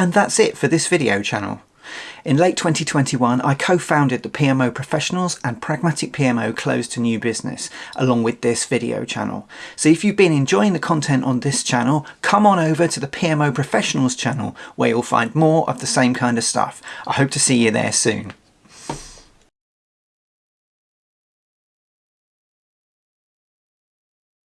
And that's it for this video channel. In late 2021, I co-founded the PMO Professionals and Pragmatic PMO closed to new business, along with this video channel. So if you've been enjoying the content on this channel, come on over to the PMO Professionals channel, where you'll find more of the same kind of stuff. I hope to see you there soon.